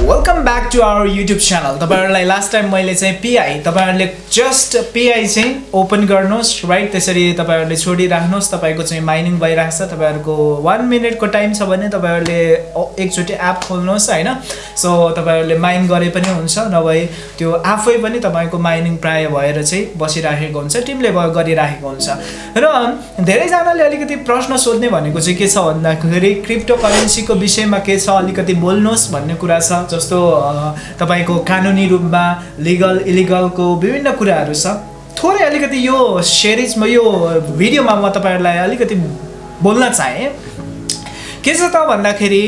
Welcome back to our YouTube channel तपाईँहरूलाई last time मैले चाहिँ पिआई तपाईँहरूले जस्ट पिआई चाहिँ ओपन गर्नुहोस् राइट त्यसरी तपाईँहरूले छोडिराख्नुहोस् तपाईँको चाहिँ माइनिङ भइरहेको छ तपाईँहरूको वान मिनटको टाइम छ भने तपाईँहरूले एकचोटि एप खोल्नुहोस् होइन? सो तपाईँहरूले माइन गरे पनि हुन्छ नभए त्यो आफै पनि तपाईँको माइनिङ प्राय भएर चाहिँ बसिराखेको हुन्छ टिमले गरिराखेको हुन्छ। र धेरैजनाले अलिकति प्रश्न सोध्ने भनेको चाहिँ के छ भन्दाखेरि क्रिप्टो करेन्सीको विषयमा के छ अलिकति बोल्नुहोस् भन्ने कुरा छ। जस्तो तपाईँको कानुनी रूपमा लिगल इलिगलको विभिन्न कुराहरू छ। थोरै अलिकति यो सेरिजमा यो भिडियोमा म तपाईँहरूलाई अलिकति बोल्न चाहेँ। के छ त भन्दाखेरि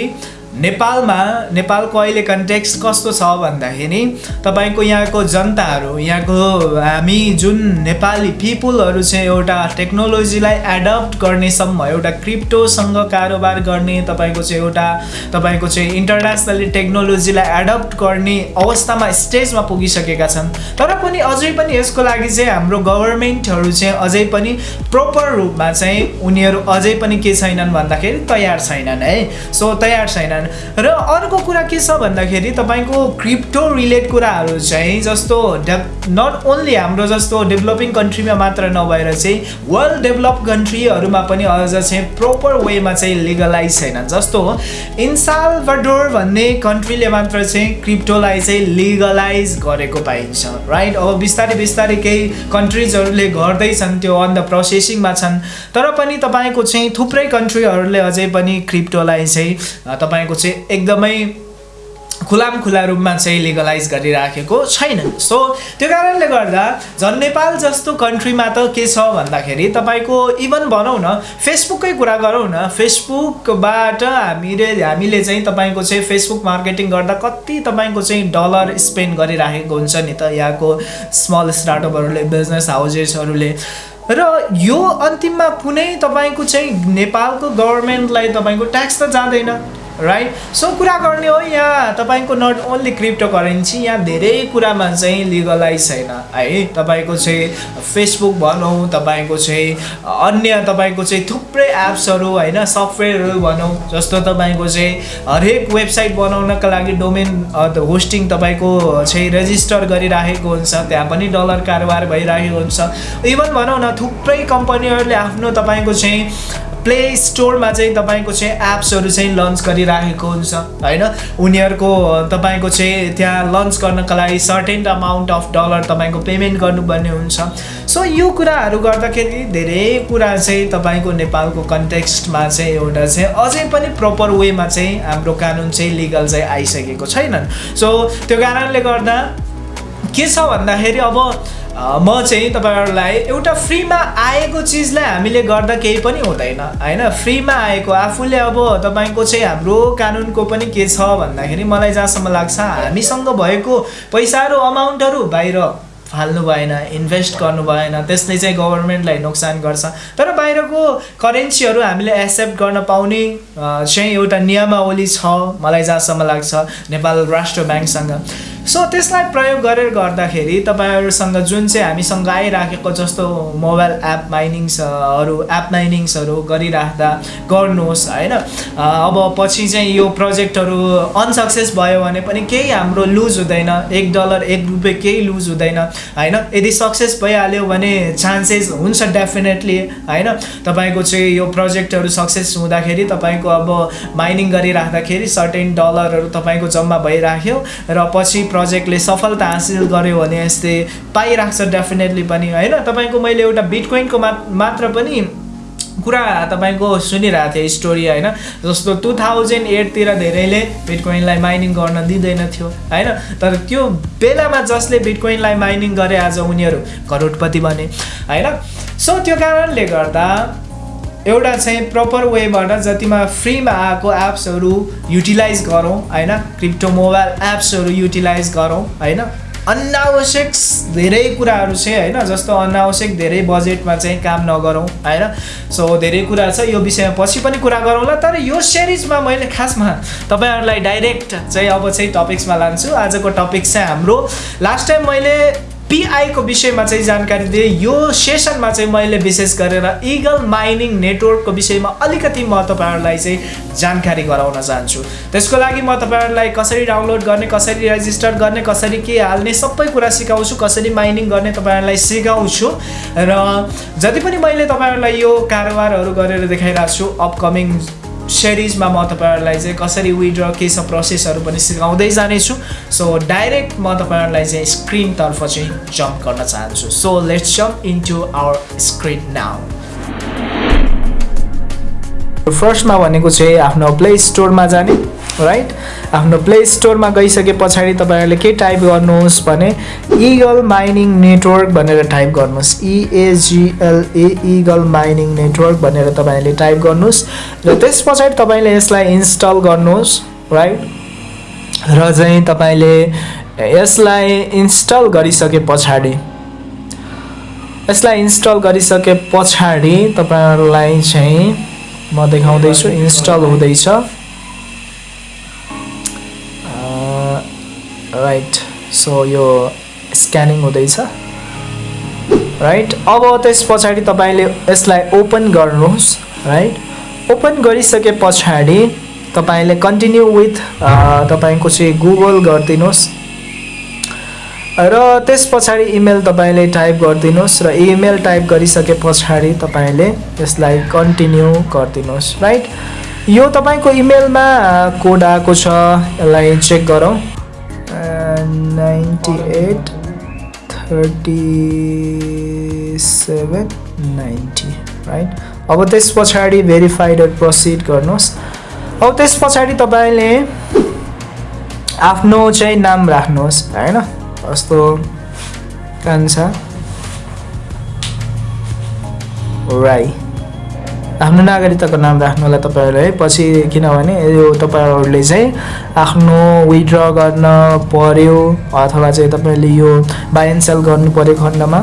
नेपालमा नेपालको अहिले कन्टेक्स्ट कस्तो छ भन्दाखेरि तपाईँको यहाँको जनताहरू यहाँको हामी जुन नेपाली पिपुलहरू चाहिँ एउटा टेक्नोलोजीलाई एडप्ट गर्नेसम्म एउटा क्रिप्टोसँग कारोबार गर्ने तपाईँको चाहिँ एउटा तपाईँको चाहिँ इन्टरनेसनली टेक्नोलोजीलाई एडप्ट गर्ने अवस्थामा स्टेजमा पुगिसकेका छन्। तर पनि अझै पनि यसको लागि चाहिँ हाम्रो गभर्मेन्टहरू चाहिँ अझै पनि प्रोपर रूपमा चाहिँ उनीहरू अझै पनि के छैनन् भन्दाखेरि तयार छैनन् है। सो तयार छैनन्। र अर्को कुरा के छ भन्दाखेरि तपाईँको क्रिप्टो रिलेट कुराहरू चाहिँ जस्तो डेप नट ओन्ली हाम्रो जस्तो डेभलपिङ कन्ट्रीमा मात्र नभएर चाहिँ वर्ल्ड डेभलप कन्ट्रीहरूमा पनि अझ चाहिँ प्रोपर वेमा चाहिँ लिगलाइज छैन। जस्तो इन्सालभडोर भन्ने कन्ट्रीले मात्र चाहिँ क्रिप्टोलाई चाहिँ लिगलाइज गरेको पाइन्छ राइट अब बिस्तारै बिस्तारै केही कन्ट्रिजहरूले गर्दैछन् त्यो अन द प्रोसेसिङमा छन्। तर पनि तपाईँको चाहिँ थुप्रै कन्ट्रीहरूले अझै पनि क्रिप्टोलाई चाहिँ तपाईँको चाहिँ एकदमै खुलाम खुला रूपमा चाहिँ लिगलाइज गरिराखेको छैन। सो त्यो कारणले गर्दा झन् नेपाल जस्तो कन्ट्रीमा त के छ भन्दाखेरि तपाईँको इभन भनौँ न फेसबुककै कुरा गरौँ न फेसबुकबाट हामीले हामीले चाहिँ तपाईँको चाहिँ फेसबुक मार्केटिङ गर्दा कति तपाईँको चाहिँ डलर स्पेन्ड गरिराखेको हुन्छ नि त यहाँको स्मल स्टार्टअपहरूले बिजनेस हाउजेसहरूले र यो अन्तिममा कुनै तपाईँको चाहिँ नेपालको गभर्मेन्टलाई तपाईँको ट्याक्स त जाँदैन। राइट सो कुरा गर्ने हो यहाँ तपाईँको नट ओन्ली क्रिप्टो करेन्सी यहाँ धेरै कुरामा चाहिँ लिगलाइज छैन। है तपाईँको चाहिँ फेसबुक भनौँ तपाईँको चाहिँ अन्य तपाईँको चाहिँ थुप्रै एप्सहरू होइन सफ्टवेयरहरू भनौँ जस्तो तपाईँको चाहिँ हरेक वेबसाइट बनाउनका लागि डोमेन होस्टिङ तपाईँको चाहिँ रेजिस्टर गरिराखेको हुन्छ त्यहाँ पनि डलर कारोबार भइरहेको हुन्छ। इभन भनौँ न थुप्रै कम्पनीहरूले आफ्नो तपाईँको चाहिँ प्ले स्टोरमा चाहिँ तपाईँको चाहिँ एप्सहरू चाहिँ लन्च गरिराखेको हुन्छ होइन? उनीहरूको तपाईँको चाहिँ त्यहाँ लन्च गर्नको लागि सर्टेन अमाउन्ट अफ डलर तपाईँको पेमेन्ट गर्नुपर्ने हुन्छ। सो यो कुराहरू गर्दाखेरि धेरै कुरा चाहिँ तपाईँको नेपालको कन्टेक्स्टमा चाहिँ एउटा चाहिँ अझै पनि प्रपर वेमा चाहिँ हाम्रो कानुन चाहिँ लिगल चाहिँ आइसकेको छैनन्। सो त्यो कारणले गर्दा के छ भन्दाखेरि अब म चाहिँ तपाईँहरूलाई एउटा फ्रीमा आएको चिजलाई हामीले गर्दा केही पनि हुँदैन होइन? फ्रीमा आएको आफूले अब तपाईँको चाहिँ हाम्रो कानुनको पनि के छ भन्दाखेरि मलाई जहाँसम्म लाग्छ हामीसँग भएको पैसाहरू अमाउन्टहरू बाहिर फाल्नु भएन इन्भेस्ट गर्नु भएन त्यसले चाहिँ गभर्मेन्टलाई नोक्सान गर्छ। तर बाहिरको करेन्सीहरू हामीले एक्सेप्ट गर्न पाउने चाहिँ एउटा नियमावली छ मलाई जहाँसम्म लाग्छ नेपाल राष्ट्र ब्याङ्कसँग। सो त्यसलाई प्रयोग गरेर गर्दाखेरि तपाईँहरूसँग जुन चाहिँ हामीसँग आइराखेको जस्तो मोबाइल एप माइनिङ्सहरू एप माइनिङ्सहरू गरिराख्दा गर्नुहोस् होइन? अब पछि चाहिँ यो प्रोजेक्टहरू अनसक्सेस भयो भने पनि केही हाम्रो लुज हुँदैन। एक डलर एक रुपियाँ केही लुज हुँदैन होइन? यदि सक्सेस भइहाल्यो भने चान्सेस हुन्छ डेफिनेटली होइन? तपाईँको चाहिँ यो प्रोजेक्टहरू सक्सेस हुँदाखेरि तपाईँको अब माइनिङ गरिराख्दाखेरि सर्टेन डलरहरू तपाईँको जम्मा भइराख्यो र पछि प्रोजेक्टले सफलता हासिल गर्यो भने यस्तै पाइरहेको छ डेफिनेटली पनि होइन? तपाईँको मैले एउटा बिटकोइनको मा मात्र पनि कुरा तपाईँको सुनिरहेको थिएँ स्टोरी होइन? जस्तो टु थाउजन्ड एटतिर धेरैले बिटकोइनलाई माइनिङ गर्न दिँदैन थियो होइन? तर त्यो बेलामा जसले बिटकोइनलाई माइनिङ गरे आज उनीहरू करोडपति बने होइन? सो त्यो कारणले गर्दा एउटा चाहिँ प्रपर वेबाट जतिमा फ्रीमा आएको एप्सहरू युटिलाइज गरौँ होइन? क्रिप्टो मोबाइल एप्सहरू युटिलाइज गरौँ होइन? अनावश्यक धेरै कुराहरू चाहिँ होइन? जस्तो अनावश्यक धेरै बजेटमा चाहिँ काम नगरौँ होइन? सो धेरै कुरा छ। यो विषयमा पछि पनि कुरा गरौँला तर यो सिरिजमा मैले खासमा तपाईँहरूलाई डाइरेक्ट चाहिँ अब चाहिँ टपिक्समा लान्छु। आजको टपिक चाहिँ हाम्रो। लास्ट टाइम मैले पिआईको विषयमा चाहिँ जानकारी दिएँ। यो सेसनमा चाहिँ मैले विशेष गरेर इगल माइनिङ नेटवर्कको विषयमा अलिकति म तपाईँहरूलाई चाहिँ जानकारी गराउन चाहन्छु। त्यसको लागि म तपाईँहरूलाई कसरी डाउनलोड गर्ने कसरी रेजिस्टर गर्ने कसरी के हाल्ने सबै कुरा सिकाउँछु कसरी माइनिङ गर्ने तपाईँहरूलाई सिकाउँछु। र जति पनि मैले तपाईँहरूलाई यो कारोबारहरू गरेर देखाइरहेको छु अपकमिङ सिरिजमा म तपाईँहरूलाई चाहिँ कसरी विड्र के छ प्रोसेसहरू पनि सिकाउँदै जानेछु. सो डाइरेक्ट म तपाईँहरूलाई चाहिँ स्क्रिनतर्फ चाहिँ जम्प गर्न चाहन्छु. So let's jump into our screen now फर्स्टमा भनेको चाहिँ आफ्नो प्ले स्टोरमा जाने। राइट आफ्नो प्ले स्टोरमा गइसके पछाडि तपाईँहरूले के टाइप गर्नुहोस् भने इगल माइनिङ नेटवर्क भनेर टाइप गर्नुहोस्। E A G L E Eagle mining network भनेर तपाईँले टाइप गर्नुहोस् र त्यस पछाडि तपाईँले यसलाई इन्स्टल गर्नुहोस् राइट र चाहिँ तपाईँले यसलाई इन्स्टल गरिसके पछाडि यसलाई इन्स्टल गरिसके पछाडि तपाईँहरूलाई चाहिँ म देखाउँदैछु इन्स्टल हुँदैछ। राइट सो यो स्क्यानिङ हुँदैछ। राइट अब त्यस पछाडि तपाईँले यसलाई ओपन गर्नुहोस्। राइट ओपन गरिसके पछाडि तपाईँले कन्टिन्यू विथ तपाईँको चाहिँ गुगल गरिदिनुहोस्। र त्यस पछाडि इमेल तपाईँले टाइप गरिदिनुहोस् र इमेल टाइप गरिसके पछाडि तपाईँले यसलाई कन्टिन्यू गरिदिनुहोस्। राइट यो तपाईँको इमेलमा कोड आएको छ। यसलाई चेक गरौँ। Ninety eight thirty seven ninety right अब त्यस पछाडि भेरिफाइड प्रोसिड गर्नुहोस्। अब त्यस पछाडि तपाईँले आफ्नो चाहिँ नाम राख्नुहोस् होइन? कस्तो? कान्छा राई। आफ्नो नागरिकताको नाम राख्नु होला तपाईँहरूले पछि किनभने यो तपाईँहरूले चाहिँ आफ्नो विड्र गर्न पर्यो अथवा चाहिँ तपाईँले यो बाई एन्ड सेल गर्नु पऱ्यो खण्डमा।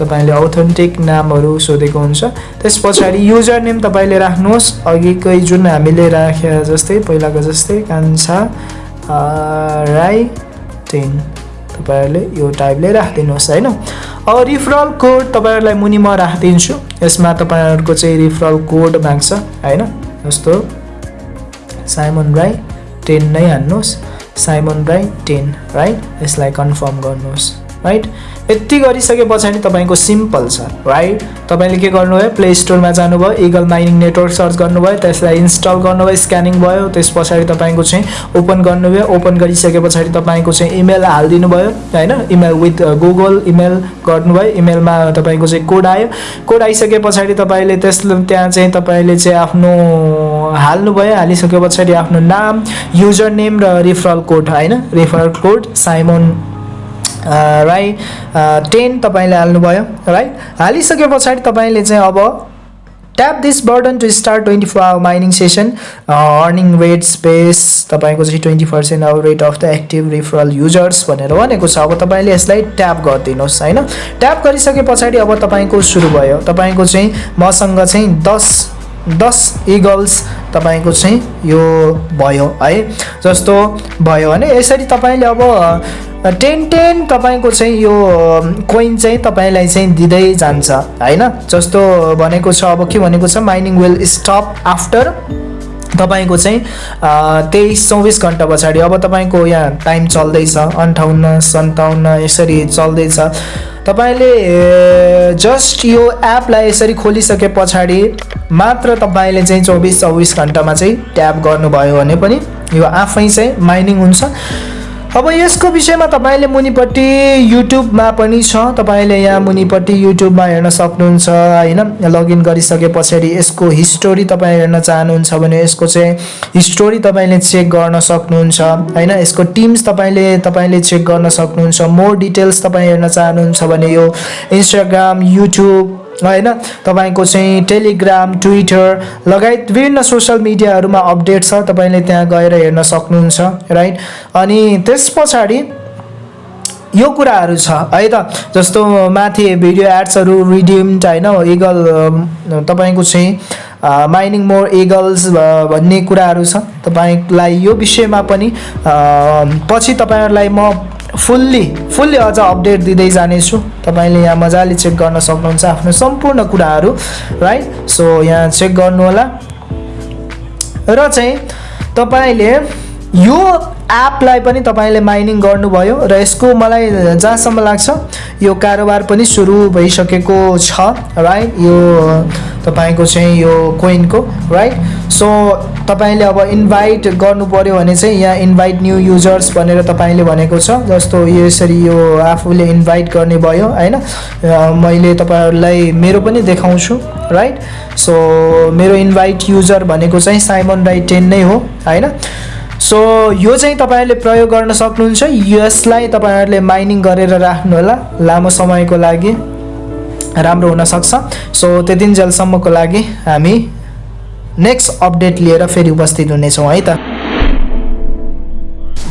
तपाईँले अथेन्टिक नामहरू सोधेको हुन्छ। त्यस पछाडि युजर नेम तपाईँले राख्नुहोस्। अघिकै जुन हामीले राखे जस्तै पहिलाको जस्तै कान्छा राई टेन। तपाईँहरूले यो टाइपले राखिदिनुहोस् होइन। रिफरल कोड तपाईँहरूलाई मुनि म राखिदिन्छु। यसमा तपाईँहरूको चाहिँ रिफरल कोड माग्छ होइन? जस्तो साइमन राई टेन नै हान्नुहोस्। साइमन राई टेन राइट यसलाई कन्फर्म गर्नुहोस्। राइट? यति गरिसके पछाडि तपाईँको सिम्पल छ राइट? तपाईँले के गर्नुभयो? प्ले स्टोरमा जानुभयो इगल माइनिङ नेटवर्क सर्च गर्नुभयो त्यसलाई इन्स्टल गर्नुभयो स्क्यानिङ भयो त्यस पछाडि तपाईँको चाहिँ ओपन गर्नुभयो ओपन गरिसके पछाडि तपाईँको चाहिँ इमेल हालिदिनु भयो होइन? इमेल विथ गुगल इमेल गर्नुभयो इमेलमा तपाईँको चाहिँ कोड आयो। कोड आइसके पछाडि तपाईँले त्यस त्यहाँ चाहिँ तपाईँले चाहिँ आफ्नो हाल्नुभयो हालिसके पछाडि आफ्नो नाम युजर नेम र रिफरल कोड होइन? Referral code Simon Rai ten तपाईँले हाल्नुभयो राइट हालिसके पछाडि तपाईँले चाहिँ अब tap this button to start twenty four hour mining session earning rate space तपाईँको चाहिँ ट्वेन्टी पर्सेन्ट अब rate of the active referral users भनेर भनेको छ। अब तपाईँले यसलाई ट्याप गरिदिनुहोस् होइन? ट्याप गरिसके पछाडि अब तपाईँको सुरु भयो। तपाईँको चाहिँ मसँग चाहिँ दस दस इगल्स तपाईँको चाहिँ यो भयो है? जस्तो भयो। भने यसरी तपाईँले अब टेन टेन तपाईँको चाहिँ यो कोइन चाहिँ तपाईँलाई चाहिँ दिँदै जान्छ होइन? जस्तो भनेको छ अब के भनेको छ माइनिङ विल स्टप आफ्टर तपाईँको चाहिँ तेइस चौबिस घन्टा पछाडि। अब तपाईँको यहाँ टाइम चल्दैछ अन्ठाउन्न सन्ताउन्न यसरी चल्दैछ। तपाईँले जस्ट यो एपलाई यसरी खोलिसके पछाडि मात्र तपाईँले चाहिँ चौबिस चौबिस घन्टामा चाहिँ ट्याप गर्नुभयो भने पनि यो आफै चाहिँ माइनिङ हुन्छ। अब यसको विषयमा तपाईँले मुनिपट्टि युट्युबमा पनि छ। तपाईँले यहाँ मुनिपट्टि युट्युबमा हेर्न सक्नुहुन्छ होइन? लगइन गरिसके पछाडि यसको हिस्टोरी तपाईँ हेर्न चाहनुहुन्छ भने यसको चाहिँ हिस्टोरी तपाईँले चेक गर्न सक्नुहुन्छ होइन? यसको टिम्स तपाईँले तपाईँले चेक गर्न सक्नुहुन्छ। मोर डिटेल्स तपाईँ हेर्न चाहनुहुन्छ भने यो इन्स्टाग्राम युट्युब होइन? तपाईँको चाहिँ टेलिग्राम ट्विटर लगायत विभिन्न सोसियल मिडियाहरूमा अपडेट छ। तपाईँले त्यहाँ गएर हेर्न सक्नुहुन्छ राइट अनि त्यस पछाडि यो कुराहरू छ है त? जस्तो माथि भिडियो एड्सहरू रिडिम्ड होइन? इगल तपाईँको चाहिँ माइनिङ मोर इगल्स भन्ने कुराहरू छ। तपाईँलाई यो विषयमा पनि पछि तपाईँहरूलाई म फुल्ली फुल्ली अझ अपडेट दिँदै जानेछु। तपाईँले यहाँ मजाले चेक गर्न सक्नुहुन्छ आफ्नो सम्पूर्ण कुराहरू राइट सो यहाँ चेक गर्नु होला र चाहिँ तपाईँले यो एपलाई पनि तपाईँले माइनिङ गर्नुभयो र यसको मलाई जहाँसम्म लाग्छ यो कारोबार पनि सुरु भइसकेको छ राइट यो तपाईँको चाहिँ यो कोइनको राइट सो तपाईँले अब इन्भाइट गर्नु पऱ्यो भने चाहिँ यहाँ इन्भाइट न्यू युजर्स भनेर तपाईँले भनेको छ। जस्तो यसरी यो आफूले इन्भाइट गर्ने भयो होइन? मैले तपाईँहरूलाई मेरो पनि देखाउँछु राइट सो मेरो इन्भाइट युजर भनेको चाहिँ साइमन राइट टेन नै हो होइन? सो यो चाहिँ तपाईँहरूले प्रयोग गर्न सक्नुहुन्छ। यसलाई तपाईँहरूले माइनिङ गरेर राख्नु होला लामो समयको लागि। राम्रो हुनसक्छ सो त्यतिन्जेलसम्मको लागि हामी नेक्स्ट अपडेट लिएर फेरि उपस्थित हुनेछौँ है त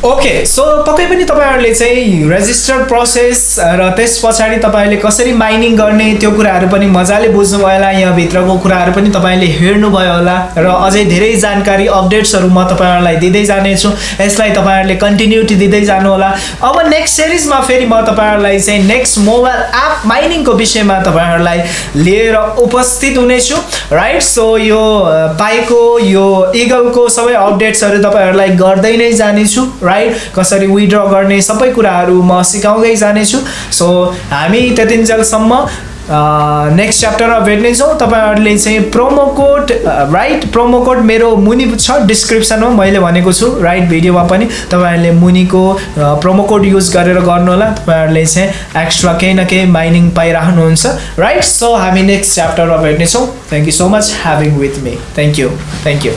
ओके सो पक्कै पनि तपाईँहरूले चाहिँ रेजिस्टर प्रोसेस र त्यस पछाडि तपाईँले कसरी माइनिङ गर्ने त्यो कुराहरू पनि मजाले बुझ्नुभयो होला। यहाँभित्रको कुराहरू पनि तपाईँले हेर्नुभयो होला। र अझै धेरै जानकारी अपडेट्सहरू म तपाईँहरूलाई दिँदै जानेछु। यसलाई तपाईँहरूले कन्टिन्युटी दिँदै जानु होला। अब नेक्स्ट सिरिजमा फेरि म तपाईँहरूलाई चाहिँ नेक्स्ट मोबाइल एप माइनिङको विषयमा तपाईँहरूलाई लिएर उपस्थित हुनेछु। राइट सो यो अ, पाएको यो इगलको सबै अपडेट्सहरू तपाईँहरूलाई गर्दै नै जानेछु। राइट कसरी विड्र गर्ने सबै कुराहरू म सिकाउँदै जानेछु। सो हामी त्यतिन्जेलसम्म नेक्स्ट च्याप्टरमा भेट्नेछौँ। तपाईँहरूले चाहिँ promo code right promo code मेरो मुनि छ डिस्क्रिप्सनमा मैले भनेको छु राइट भिडियोमा पनि। तपाईँहरूले मुनिको प्रोमो कोड युज गरेर गर्नु होला तपाईँहरूले चाहिँ एक्स्ट्रा केही न केही माइनिङ पाइराख्नुहुन्छ। राइट सो हामी नेक्स्ट च्याप्टरमा भेट्नेछौँ। Thank you so much having with me thank you thank you